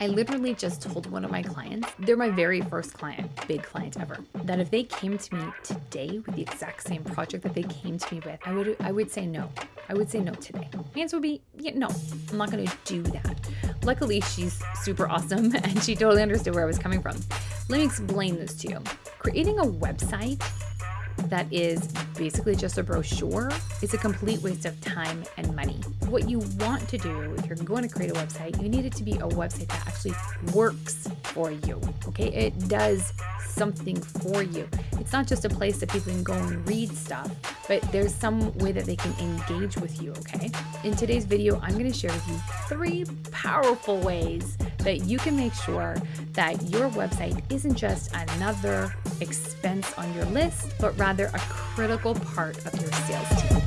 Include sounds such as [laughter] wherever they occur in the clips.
I literally just told one of my clients, they're my very first client, big client ever, that if they came to me today with the exact same project that they came to me with, I would I would say no. I would say no today. My answer would be, yeah, no, I'm not gonna do that. Luckily, she's super awesome [laughs] and she totally understood where I was coming from. Let me explain this to you. Creating a website that is basically just a brochure it's a complete waste of time and money. What you want to do if you're going to create a website, you need it to be a website that actually works for you. Okay, it does something for you. It's not just a place that people can go and read stuff, but there's some way that they can engage with you. Okay, in today's video, I'm going to share with you three powerful ways that you can make sure that your website isn't just another expense on your list, but rather a critical part of your sales team.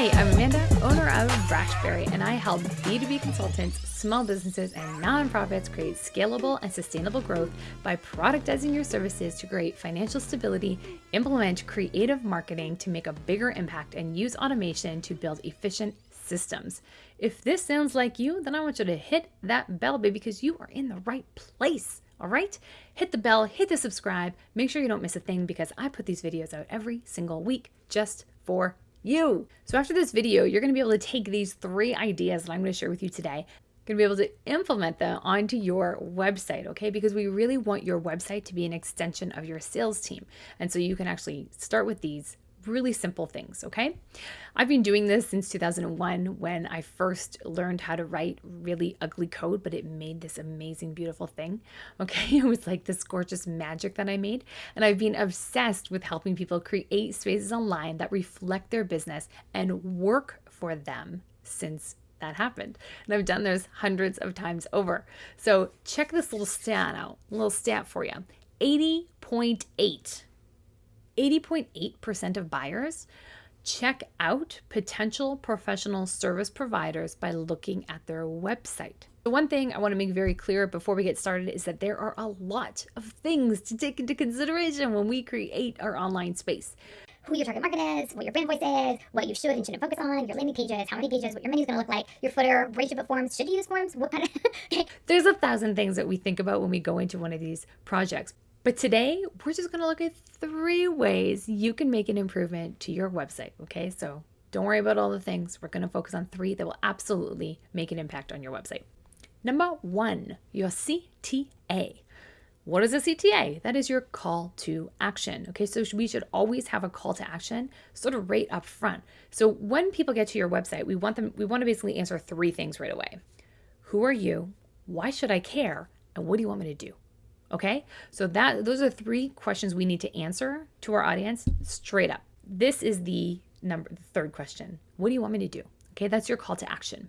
Hey, I'm Amanda, owner of Brashberry, and I help B2B consultants, small businesses, and nonprofits create scalable and sustainable growth by productizing your services to create financial stability, implement creative marketing to make a bigger impact, and use automation to build efficient systems. If this sounds like you, then I want you to hit that bell, baby, because you are in the right place. All right, hit the bell, hit the subscribe, make sure you don't miss a thing because I put these videos out every single week just for you. So after this video, you're gonna be able to take these three ideas that I'm gonna share with you today going to be able to implement them onto your website, okay? Because we really want your website to be an extension of your sales team. And so you can actually start with these really simple things, okay? I've been doing this since 2001 when I first learned how to write really ugly code, but it made this amazing, beautiful thing, [laughs] okay? It was like this gorgeous magic that I made. And I've been obsessed with helping people create spaces online that reflect their business and work for them since that happened. And I've done this hundreds of times over. So check this little stat out, little stat for you 80.8 80.8% of buyers check out potential professional service providers by looking at their website. The one thing I want to make very clear before we get started is that there are a lot of things to take into consideration when we create our online space. Who your target market is, what your brand voice is, what you should and shouldn't focus on, your landing pages, how many pages, what your menu is going to look like, your footer, where you should put forms, should you use forms, what kind of... [laughs] There's a thousand things that we think about when we go into one of these projects. But today, we're just going to look at three ways you can make an improvement to your website. Okay, so don't worry about all the things. We're going to focus on three that will absolutely make an impact on your website. Number one, your CTA. What is a CTA? That is your call to action. Okay, so we should always have a call to action sort of right up front. So when people get to your website, we want them we want to basically answer three things right away. Who are you? Why should I care? And what do you want me to do? Okay? So that those are three questions we need to answer to our audience straight up. This is the number the third question. What do you want me to do? Okay, that's your call to action.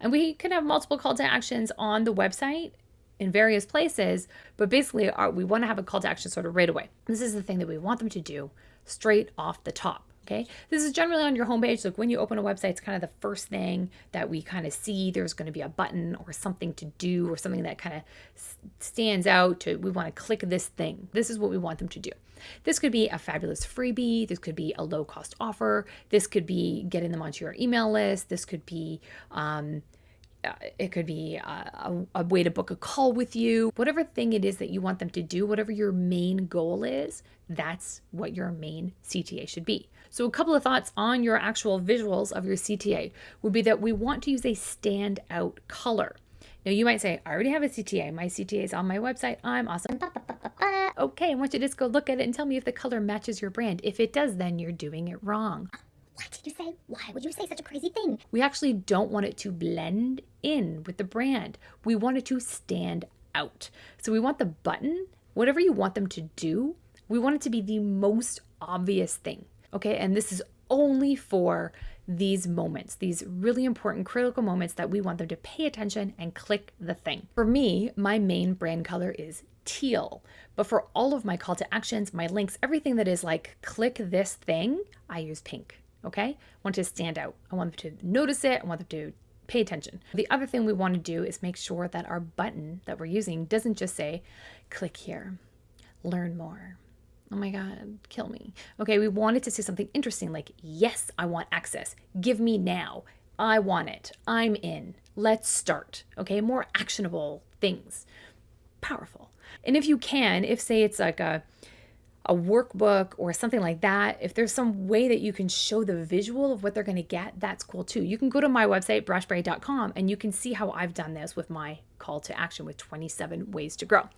And we can have multiple call to actions on the website in various places, but basically our, we want to have a call to action sort of right away. This is the thing that we want them to do straight off the top. Okay, this is generally on your homepage. Like when you open a website, it's kind of the first thing that we kind of see. There's going to be a button or something to do or something that kind of stands out to we want to click this thing. This is what we want them to do. This could be a fabulous freebie. This could be a low cost offer. This could be getting them onto your email list. This could be, um, Uh, it could be uh, a, a, way to book a call with you. Whatever thing it is that you want them to do, whatever your main goal is, that's what your main CTA should be. So, a couple of thoughts on your actual visuals of your CTA would be that we want to use a standout color. Now, you might say, I already have a CTA. My CTA is on my website. I'm awesome. Okay, I want you to just go look at it and tell me if the color matches your brand. If it does, then you're doing it wrong. What did you say? Why would you say such a crazy thing? We actually don't want it to blend in with the brand. We want it to stand out. So we want the button, whatever you want them to do, we want it to be the most obvious thing. Okay, and this is only for these moments, these really important critical moments that we want them to pay attention and click the thing. For me, my main brand color is teal, but for all of my call to actions, my links, everything that is like click this thing, I use pink. Okay, I want to stand out. I want them to notice it. I want them to pay attention. The other thing we want to do is make sure that our button that we're using doesn't just say click here, learn more, Oh my God, kill me. Okay, we wanted to say something interesting like, yes, I want access. Give me now. I want it. I'm in. Let's start. Okay, more actionable things. Powerful. And if you can, if say it's like a a workbook or something like that, if there's some way that you can show the visual of what they're going to get, that's cool too. You can go to my website, brashberry.com, and you can see how I've done this with my call to action with 27 ways to grow.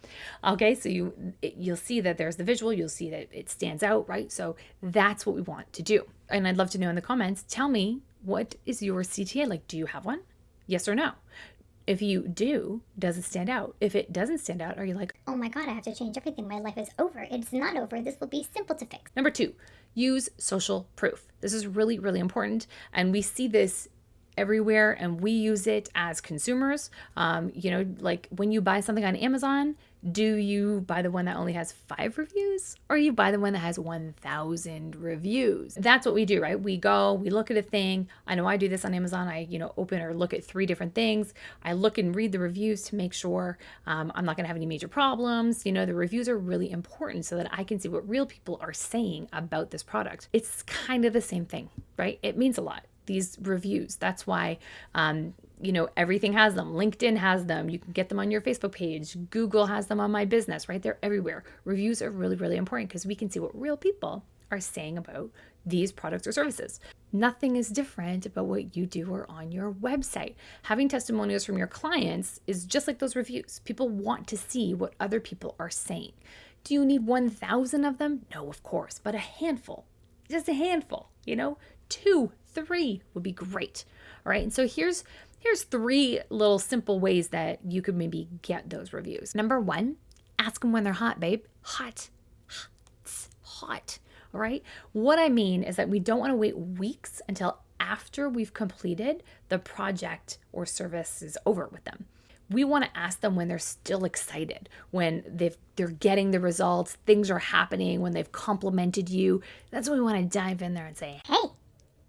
Okay, so you you'll see that there's the visual, you'll see that it stands out, right? So that's what we want to do. And I'd love to know in the comments, tell me what is your CTA like? Do you have one? Yes or no? If you do, does it stand out? If it doesn't stand out, are you like, oh my god, I have to change everything. My life is over. It's not over. This will be simple to fix. Number two, use social proof. This is really, really important. And we see this everywhere and we use it as consumers. Um, you know, like when you buy something on Amazon, do you buy the one that only has five reviews or you buy the one that has 1,000 reviews? That's what we do, right? We go, we look at a thing. I know I do this on Amazon. I, you know, open or look at three different things. I look and read the reviews to make sure um, I'm not going to have any major problems. You know, the reviews are really important so that I can see what real people are saying about this product. It's kind of the same thing, right? It means a lot these reviews. That's why, um, you know, everything has them. LinkedIn has them. You can get them on your Facebook page. Google has them on my business, right? They're everywhere. Reviews are really, really important because we can see what real people are saying about these products or services. Nothing is different about what you do or on your website. Having testimonials from your clients is just like those reviews. People want to see what other people are saying. Do you need 1,000 of them? No, of course, but a handful, just a handful, you know, two, three would be great. All right. And so here's here's three little simple ways that you could maybe get those reviews. Number one, ask them when they're hot, babe. Hot. Hot. Hot. All right. What I mean is that we don't want to wait weeks until after we've completed the project or service is over with them. We want to ask them when they're still excited, when they've they're getting the results, things are happening, when they've complimented you. That's when we want to dive in there and say, Hey,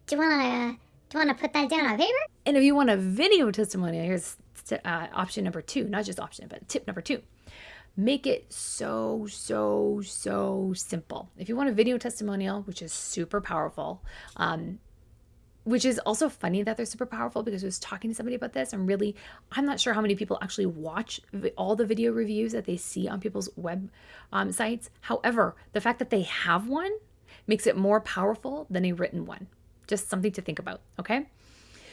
do you want to do you want to put that down on paper? And if you want a video testimonial, here's uh, option number two, not just option, but tip number two. Make it so, so, so simple. If you want a video testimonial, which is super powerful, um, which is also funny that they're super powerful because I was talking to somebody about this and really, I'm not sure how many people actually watch all the video reviews that they see on people's web um, sites. However, the fact that they have one makes it more powerful than a written one. Just something to think about, okay?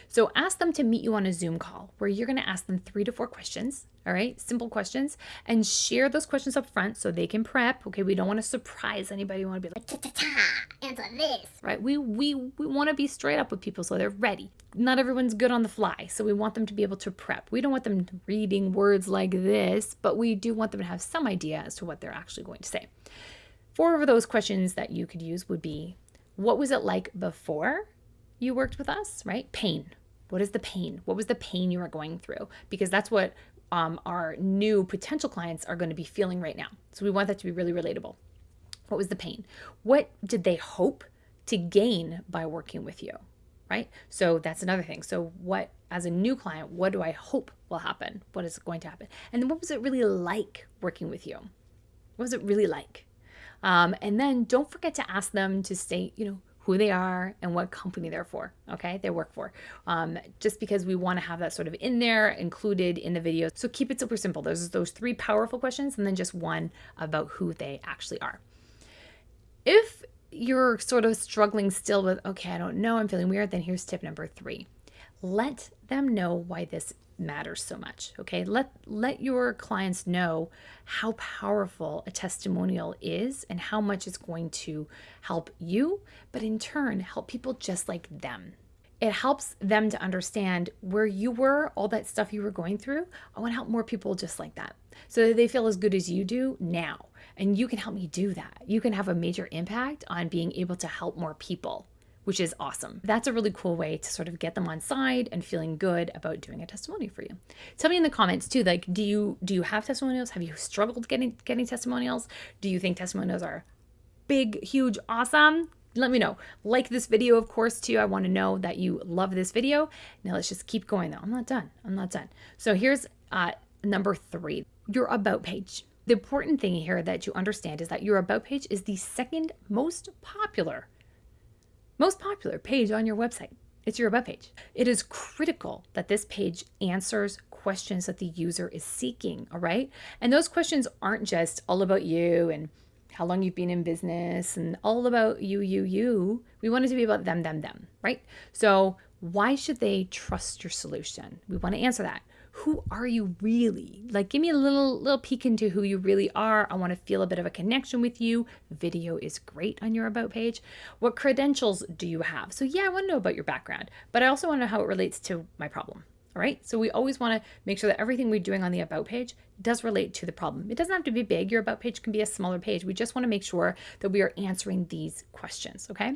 So ask them to meet you on a Zoom call where you're going to ask them three to four questions, all right? Simple questions and share those questions up front so they can prep. Okay, we don't want to surprise anybody. We want to be like, Ta-ta-ta, answer this. right? We we we want to be straight up with people so they're ready. Not everyone's good on the fly, so we want them to be able to prep. We don't want them reading words like this, but we do want them to have some idea as to what they're actually going to say. Four of those questions that you could use would be what was it like before you worked with us, right? Pain. What is the pain? What was the pain you were going through? Because that's what um, our new potential clients are going to be feeling right now. So we want that to be really relatable. What was the pain? What did they hope to gain by working with you? Right? So that's another thing. So, what, as a new client, what do I hope will happen? What is going to happen? And then, what was it really like working with you? What was it really like? Um, and then don't forget to ask them to state, you know, who they are and what company they're for, okay? They work for. Um, just because we want to have that sort of in there, included in the video. So keep it super simple. There's those three powerful questions and then just one about who they actually are. If you're sort of struggling still with, okay, I don't know, I'm feeling weird, then here's tip number three. Let them know why this matters so much okay? Let let your clients know how powerful a testimonial is and how much it's going to help you but in turn help people just like them. It helps them to understand where you were all that stuff you were going through. I want to help more people just like that so that they feel as good as you do now and you can help me do that. You can have a major impact on being able to help more people which is awesome. That's a really cool way to sort of get them on side and feeling good about doing a testimony for you. Tell me in the comments too, like, do you do you have testimonials? Have you struggled getting getting testimonials? Do you think testimonials are big, huge, awesome? Let me know. Like this video, of course, too. I want to know that you love this video. Now let's just keep going though. I'm not done. I'm not done. So here's uh, number three, your about page. The important thing here that you understand is that your about page is the second most popular most popular page on your website. It's your about page. It is critical that this page answers questions that the user is seeking, all right? And those questions aren't just all about you and how long you've been in business and all about you, you, you. We want it to be about them, them, them, right? So, why should they trust your solution? We want to answer that. Who are you really? Like give me a little little peek into who you really are. I want to feel a bit of a connection with you. Video is great on your about page. What credentials do you have? So yeah, I want to know about your background, but I also want to know how it relates to my problem. All right. So we always want to make sure that everything we're doing on the About page does relate to the problem. It doesn't have to be big. Your About page can be a smaller page. We just want to make sure that we are answering these questions. Okay.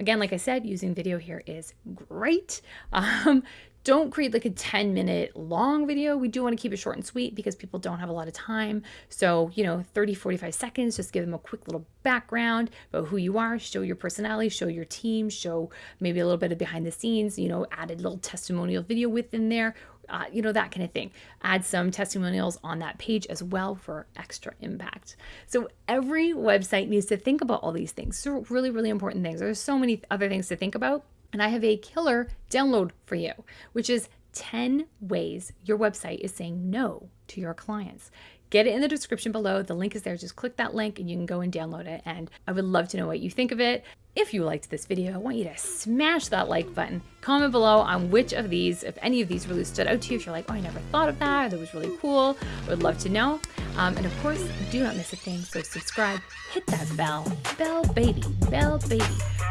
Again, like I said, using video here is great. [laughs] Um, don't create like a 10 minute long video. We do want to keep it short and sweet because people don't have a lot of time. So, you know, 30, 45 seconds, just give them a quick little background about who you are, show your personality, show your team, show maybe a little bit of behind the scenes, you know, add a little testimonial video within there, uh, you know, that kind of thing. Add some testimonials on that page as well for extra impact. So every website needs to think about all these things. So really, really important things. There's so many other things to think about. And I have a killer download for you, which is 10 ways your website is saying no to your clients. Get it in the description below. The link is there. Just click that link and you can go and download it. And I would love to know what you think of it. If you liked this video, I want you to smash that like button. Comment below on which of these, if any of these really stood out to you. If you're like, oh, I never thought of that, that was really cool. I would love to know. Um, and of course, do not miss a thing. So subscribe, hit that bell, bell baby, bell baby.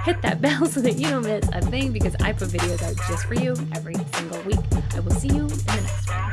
Hit that [laughs] bell so that you don't miss a thing because I put videos out just for you every single week. I will see you in the next one.